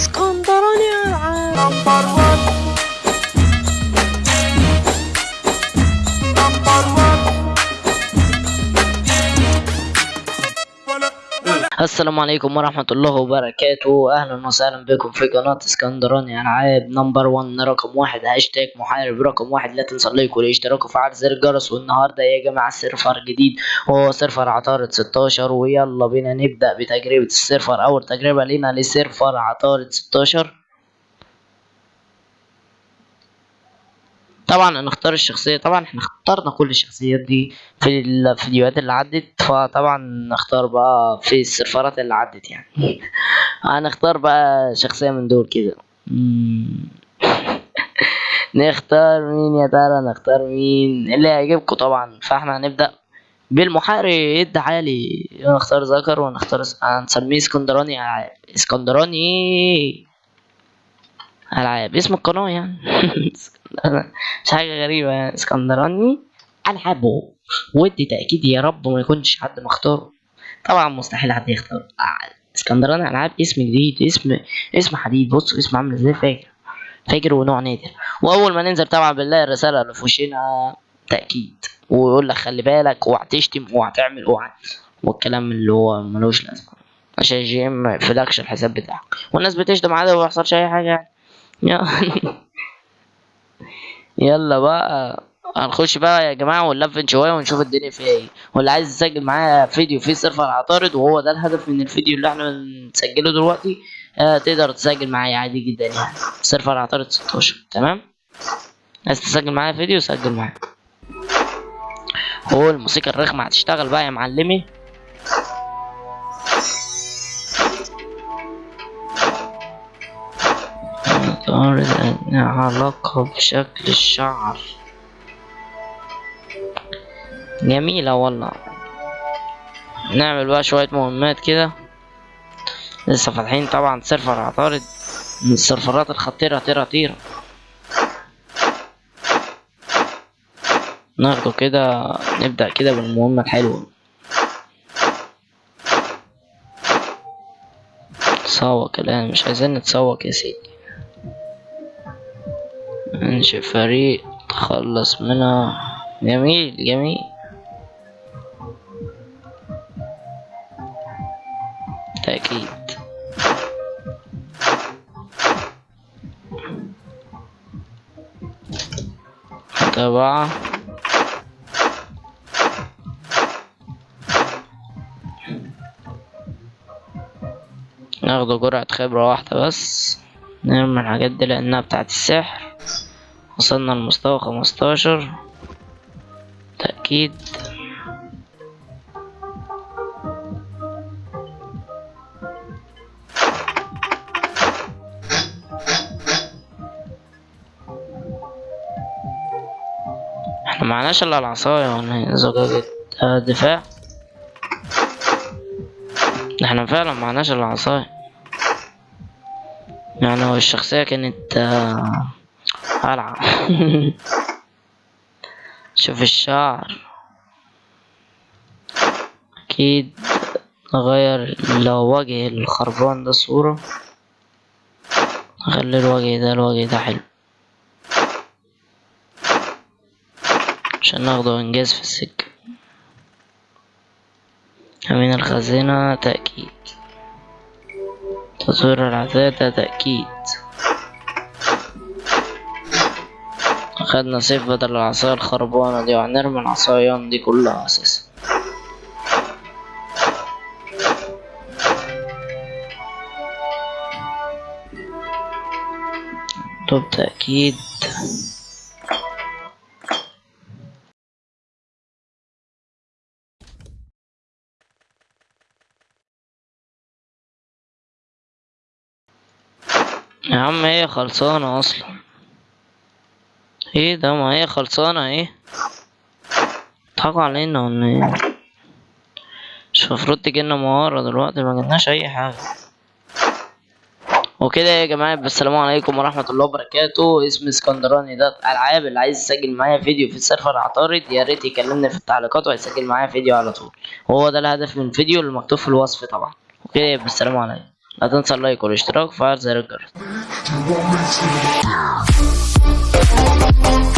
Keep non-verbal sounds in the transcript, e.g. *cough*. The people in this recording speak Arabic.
اسكندراني العاب السلام عليكم ورحمة الله وبركاته. أهلا وسهلا بكم في قناة اسكندراني ألعاب number 1 رقم واحد هاشتاج محارب. رقم واحد لا تنسى ال like والاشتراك وفعل زر الجرس. والنهاردة يا جماعة server جديد. وهو server عطارد 16 ويلا بينا نبدأ بتجربة ال server. أول تجربة لينا ل server عطارد 16 طبعا هنختار الشخصية طبعا إحنا اخترنا كل الشخصيات دي في الفيديوهات اللي عدت فطبعا نختار بقى في السيرفرات اللي عدت يعني. *laughs* هنختار بقى شخصية من دول كده. *laughs* نختار مين يا ترى؟ نختار مين؟ اللي هيعجبكم طبعا. فإحنا هنبدأ بالمحارب عالي. نختار ذكر ونختار هنسميه اسكندراني ألعاب. اسكندراني ألعاب. اسم القناة يعني. *laughs* *laughs* مش حاجة غريبة يعني اسكندراني. العابه ودي تأكيد يا رب ما يكونش حد مختاره. طبعا مستحيل حد يختار. آه، اسكندراني ألعاب اسم جديد اسم اسم حديد. بص اسم عامل إزاي فاكر؟ فاكر ونوع نادر. وأول ما ننزل طبعا بنلاقي الرسالة اللي في وشنا تأكيد. ويقول لك خلي بالك وهتشتم وهتعمل وهت والكلام اللي هو ملوش لازمة. عشان GM ما يقفلكش الحساب بتاعك. والناس بتشتم عادي وما يحصلش أي حاجة يعني. *laughs* يلا- بقى هنخش بقى يا جماعة ونلفل شوية ونشوف الدنيا فيها إيه. واللي عايز يسجل معايا فيديو في server عطارد وهو ده الهدف من الفيديو اللي إحنا بنسجله دلوقتي آه تقدر تسجل معايا عادي جدا يعني. server عطارد 16 تمام؟ عايز تسجل معايا فيديو؟ سجل معايا. هو الموسيقى الرخمة هتشتغل بقى يا معلمي. عطارد لها علاقة بشكل الشعر. جميلة والله. نعمل بقى شوية مهمات كده. لسه فاتحين طبعا سيرفر عطارد من السيرفرات الخطيرة طيرة طيرة ناخده كده نبدأ كده بالمهمة الحلوة. تسوق الآن مش عايزين نتسوق يا سيدي. انشئ فريق تخلص منها. جميل جميل. تأكيد. متابعة ناخد جرعة خبرة واحدة بس نرمي الحاجات دي لأنها بتاعت السحر. وصلنا لمستوى خمستاشر. تأكيد. إحنا معناش إلا العصاية إيه؟ زجاجة دفاع إحنا فعلا معناش إلا العصاية. يعني هو الشخصية كانت آه، قلعة *laughs* شوف الشعر. أكيد نغير لو وجه الخربان ده صورة. نخلي الوجه ده الوجه ده حلو. عشان ناخده إنجاز في السكة. أمين الخزينة تأكيد. تطوير العتادة تأكيد. أخدنا سيف بدل العصاية الخربانة دي وهنرمي العصايان دي كلها أساسا. طب تأكيد يا عم هي خلصانة أصلا. إيه ده ما هي خلصانة إيه ضحكوا علينا ولا إيه؟ مش المفروض تجيلنا مهارة دلوقتي ما أي حاجة. وكده يا جماعة السلام عليكم ورحمة الله وبركاته. اسمي اسكندراني ده ألعاب اللي عايز يسجل معايا فيديو في ال server عطارد يا ريت يكلمني في التعليقات وهيسجل معايا فيديو على طول. وهو ده الهدف من الفيديو اللي مكتوب في الوصف طبعا. وكده يبقى السلام عليكم. لا تنسى ال like والاشتراك وفعل زر الجرس. Thank